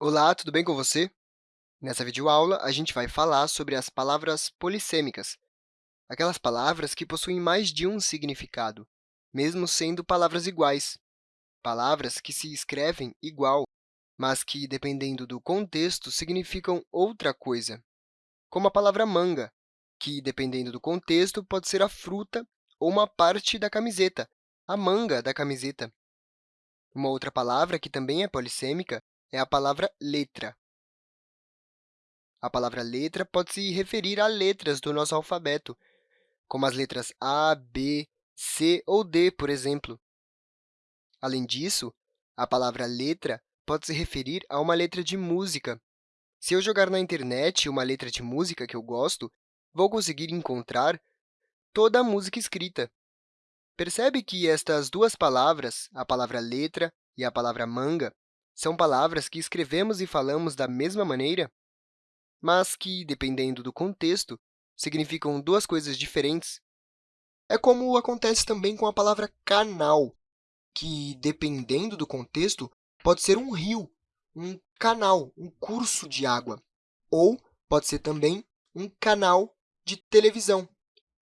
Olá, tudo bem com você? Nessa videoaula, a gente vai falar sobre as palavras polissêmicas, aquelas palavras que possuem mais de um significado, mesmo sendo palavras iguais, palavras que se escrevem igual, mas que, dependendo do contexto, significam outra coisa, como a palavra manga, que, dependendo do contexto, pode ser a fruta ou uma parte da camiseta, a manga da camiseta. Uma outra palavra que também é polissêmica é a palavra letra. A palavra letra pode se referir a letras do nosso alfabeto, como as letras A, B, C ou D, por exemplo. Além disso, a palavra letra pode se referir a uma letra de música. Se eu jogar na internet uma letra de música que eu gosto, vou conseguir encontrar toda a música escrita. Percebe que estas duas palavras, a palavra letra e a palavra manga, são palavras que escrevemos e falamos da mesma maneira, mas que, dependendo do contexto, significam duas coisas diferentes. É como acontece também com a palavra canal, que, dependendo do contexto, pode ser um rio, um canal, um curso de água, ou pode ser também um canal de televisão,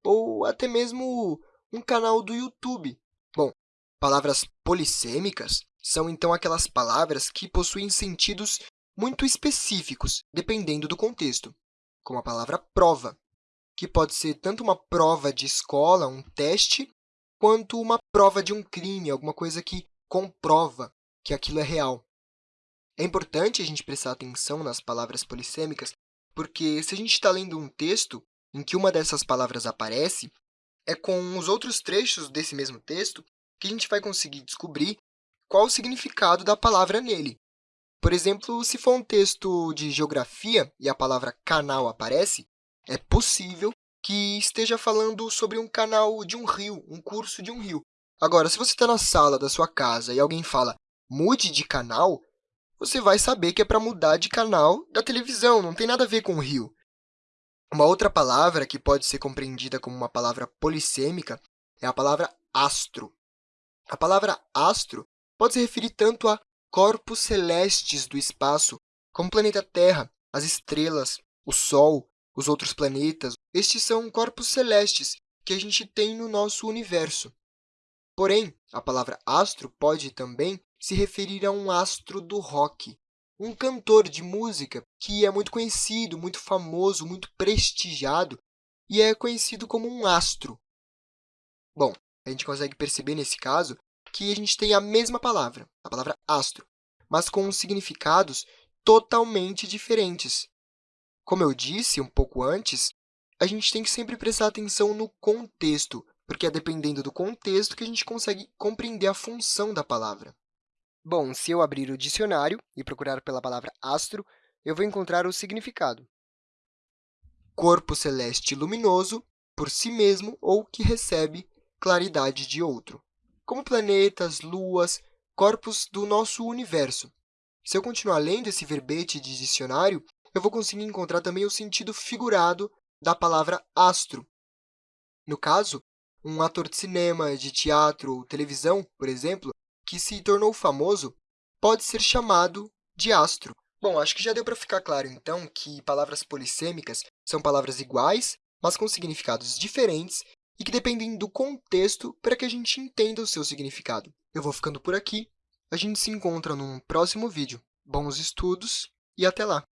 ou até mesmo um canal do YouTube. Bom, palavras polissêmicas são, então, aquelas palavras que possuem sentidos muito específicos, dependendo do contexto, como a palavra prova, que pode ser tanto uma prova de escola, um teste, quanto uma prova de um crime, alguma coisa que comprova que aquilo é real. É importante a gente prestar atenção nas palavras polissêmicas, porque se a gente está lendo um texto em que uma dessas palavras aparece, é com os outros trechos desse mesmo texto que a gente vai conseguir descobrir qual o significado da palavra nele. Por exemplo, se for um texto de geografia e a palavra canal aparece, é possível que esteja falando sobre um canal de um rio, um curso de um rio. Agora, se você está na sala da sua casa e alguém fala mude de canal, você vai saber que é para mudar de canal da televisão, não tem nada a ver com o rio. Uma outra palavra que pode ser compreendida como uma palavra polissêmica é a palavra astro. A palavra astro pode se referir tanto a corpos celestes do espaço, como o planeta Terra, as estrelas, o Sol, os outros planetas. Estes são corpos celestes que a gente tem no nosso universo. Porém, a palavra astro pode também se referir a um astro do rock, um cantor de música que é muito conhecido, muito famoso, muito prestigiado e é conhecido como um astro. Bom, a gente consegue perceber nesse caso Aqui a gente tem a mesma palavra, a palavra astro, mas com significados totalmente diferentes. Como eu disse um pouco antes, a gente tem que sempre prestar atenção no contexto, porque é dependendo do contexto que a gente consegue compreender a função da palavra. Bom, se eu abrir o dicionário e procurar pela palavra astro, eu vou encontrar o significado. Corpo celeste luminoso, por si mesmo ou que recebe claridade de outro como planetas, luas, corpos do nosso universo. Se eu continuar lendo esse verbete de dicionário, eu vou conseguir encontrar também o sentido figurado da palavra astro. No caso, um ator de cinema, de teatro ou televisão, por exemplo, que se tornou famoso, pode ser chamado de astro. Bom, acho que já deu para ficar claro, então, que palavras polissêmicas são palavras iguais, mas com significados diferentes e que dependem do contexto para que a gente entenda o seu significado. Eu vou ficando por aqui. A gente se encontra num próximo vídeo. Bons estudos e até lá!